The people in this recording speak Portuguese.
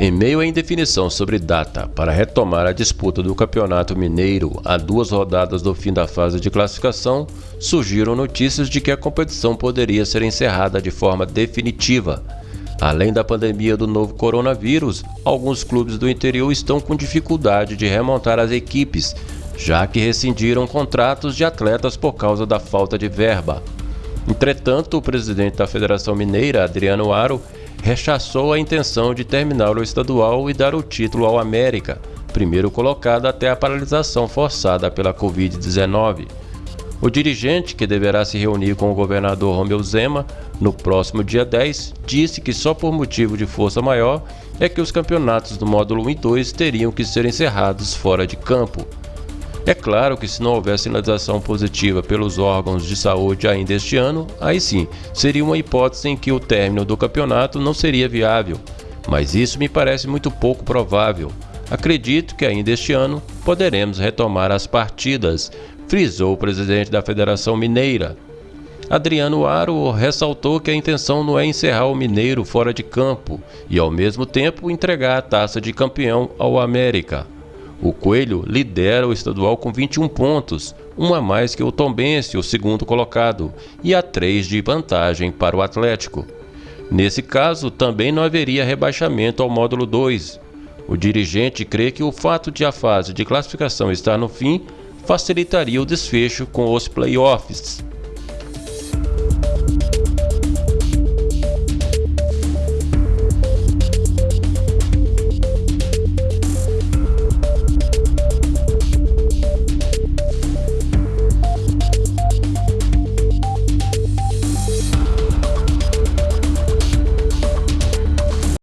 Em meio à indefinição sobre data para retomar a disputa do Campeonato Mineiro a duas rodadas do fim da fase de classificação, surgiram notícias de que a competição poderia ser encerrada de forma definitiva. Além da pandemia do novo coronavírus, alguns clubes do interior estão com dificuldade de remontar as equipes, já que rescindiram contratos de atletas por causa da falta de verba. Entretanto, o presidente da Federação Mineira, Adriano Aro, rechaçou a intenção de terminar o estadual e dar o título ao América, primeiro colocado até a paralisação forçada pela Covid-19. O dirigente, que deverá se reunir com o governador Romeu Zema no próximo dia 10, disse que só por motivo de força maior é que os campeonatos do módulo 1 e 2 teriam que ser encerrados fora de campo. É claro que se não houver sinalização positiva pelos órgãos de saúde ainda este ano, aí sim, seria uma hipótese em que o término do campeonato não seria viável, mas isso me parece muito pouco provável. Acredito que ainda este ano poderemos retomar as partidas, frisou o presidente da Federação Mineira. Adriano Aro ressaltou que a intenção não é encerrar o Mineiro fora de campo e, ao mesmo tempo, entregar a taça de campeão ao América. O Coelho lidera o estadual com 21 pontos, um a mais que o Tombense, o segundo colocado, e a 3 de vantagem para o Atlético. Nesse caso, também não haveria rebaixamento ao módulo 2. O dirigente crê que o fato de a fase de classificação estar no fim facilitaria o desfecho com os playoffs.